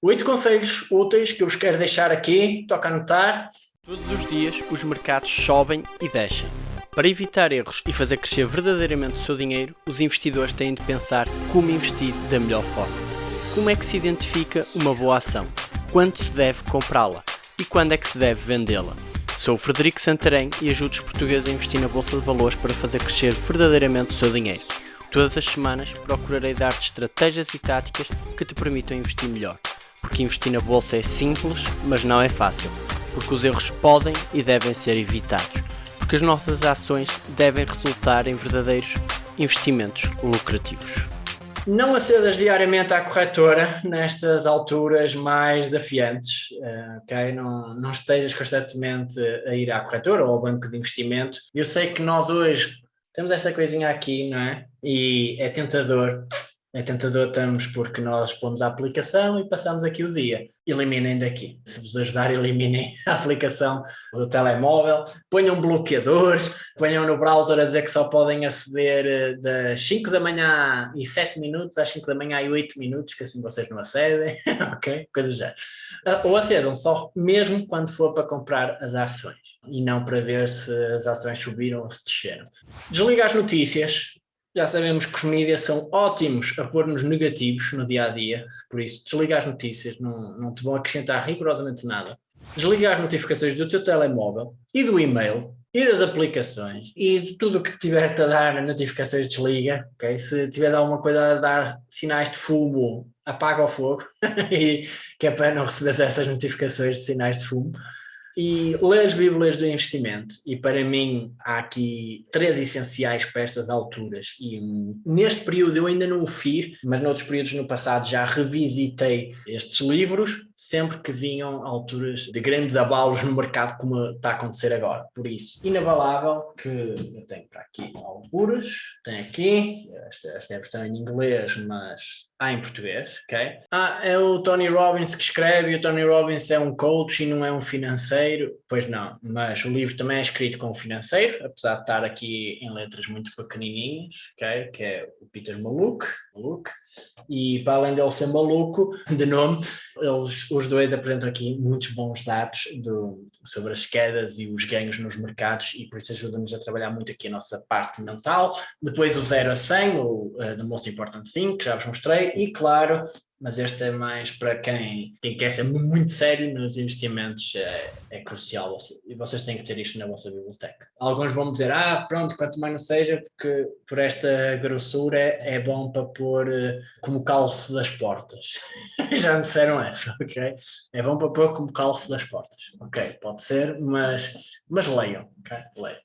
Oito conselhos úteis que eu vos quero deixar aqui, toca anotar. Todos os dias os mercados sobem e descem. Para evitar erros e fazer crescer verdadeiramente o seu dinheiro, os investidores têm de pensar como investir da melhor forma. Como é que se identifica uma boa ação? Quando se deve comprá-la? E quando é que se deve vendê-la? Sou o Frederico Santarém e ajudo os portugueses a investir na Bolsa de Valores para fazer crescer verdadeiramente o seu dinheiro. Todas as semanas procurarei dar-te estratégias e táticas que te permitam investir melhor porque investir na bolsa é simples, mas não é fácil, porque os erros podem e devem ser evitados, porque as nossas ações devem resultar em verdadeiros investimentos lucrativos. Não acedas diariamente à corretora nestas alturas mais desafiantes, eh, ok? Não, não estejas constantemente a ir à corretora ou ao banco de investimento. Eu sei que nós hoje temos esta coisinha aqui, não é? E é tentador é tentador estamos porque nós pomos a aplicação e passamos aqui o dia. Eliminem daqui. Se vos ajudar, eliminem a aplicação do telemóvel, ponham bloqueadores, ponham no browser a dizer que só podem aceder eh, das 5 da manhã e 7 minutos às 5 da manhã e 8 minutos, que assim vocês não acedem, ok? Coisa já. Ah, ou acedam só mesmo quando for para comprar as ações e não para ver se as ações subiram ou se desceram. Desliga as notícias, já sabemos que os mídias são ótimos a pôr-nos negativos no dia a dia, por isso desliga as notícias, não, não te vão acrescentar rigorosamente nada. Desliga as notificações do teu telemóvel e do e-mail e das aplicações e de tudo o que tiver-te a dar notificações desliga, ok? Se tiver alguma coisa a dar sinais de fumo, apaga o fogo, e, que é para não receber essas notificações de sinais de fumo e lê as Bíblias do investimento. E para mim há aqui três essenciais para estas alturas. E neste período eu ainda não o fiz, mas noutros períodos no passado já revisitei estes livros, sempre que vinham alturas de grandes abalos no mercado, como está a acontecer agora. Por isso, inabalável que eu tenho para aqui alguns, tenho aqui, esta, esta é a versão em inglês, mas há em português, ok? Ah, é o Tony Robbins que escreve e o Tony Robbins é um coach e não é um financeiro. Pois não, mas o livro também é escrito com financeiro, apesar de estar aqui em letras muito pequenininhas, ok? Que é o Peter Maluk, Maluk. E para além dele ser maluco, de nome, eles, os dois apresentam aqui muitos bons dados do, sobre as quedas e os ganhos nos mercados e por isso ajuda-nos a trabalhar muito aqui a nossa parte mental. Depois o 0 a 100, o uh, The Most Important Thing, que já vos mostrei, e claro, mas este é mais para quem, quem quer ser muito sério nos investimentos, é, é crucial e vocês têm que ter isto na vossa biblioteca. Alguns vão dizer, ah, pronto, quanto mais não seja, porque por esta grossura é bom para pôr uh, como calço das portas. Já me disseram essa, ok? É bom para pôr como calço das portas. Ok, pode ser, mas, mas leiam, ok? Leiam.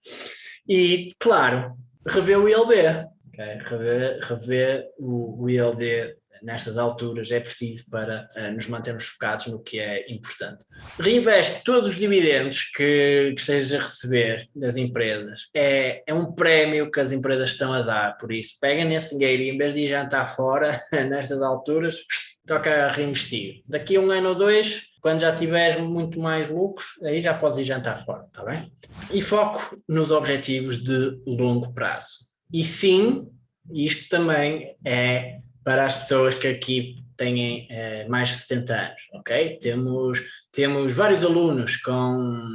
E, claro, rever o ILB, Okay? Rever, rever o, o ILD nestas alturas é preciso para uh, nos mantermos focados no que é importante. Reinveste todos os dividendos que, que estejas a receber das empresas. É, é um prémio que as empresas estão a dar, por isso pega nesse dinheiro e em vez de jantar fora, nestas alturas, toca reinvestir. Daqui a um ano ou dois, quando já tiveres muito mais lucros, aí já podes ir jantar fora, está bem? E foco nos objetivos de longo prazo. E sim, isto também é para as pessoas que aqui têm eh, mais de 70 anos, ok? Temos, temos vários alunos com,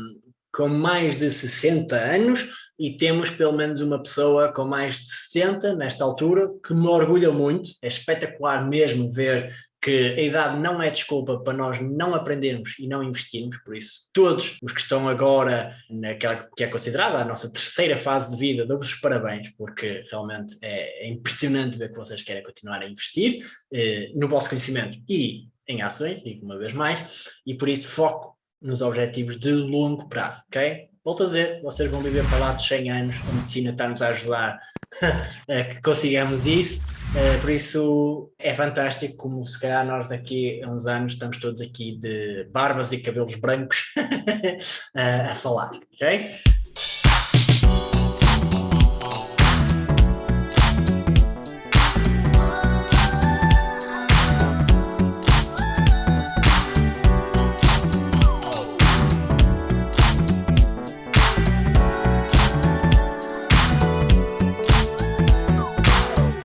com mais de 60 anos e temos pelo menos uma pessoa com mais de 60 nesta altura, que me orgulha muito, é espetacular mesmo ver que a idade não é desculpa para nós não aprendermos e não investirmos, por isso todos os que estão agora naquela que é considerada a nossa terceira fase de vida, dou-vos os parabéns, porque realmente é, é, impressionante ver que vocês querem continuar a investir eh, no vosso conhecimento e em ações, digo uma vez mais, e por isso foco nos objetivos de longo prazo, ok? Volto a dizer, vocês vão viver para lá de 100 anos, a medicina está-nos a ajudar a que consigamos isso, uh, por isso é fantástico como se calhar nós daqui a uns anos estamos todos aqui de barbas e cabelos brancos a falar, ok?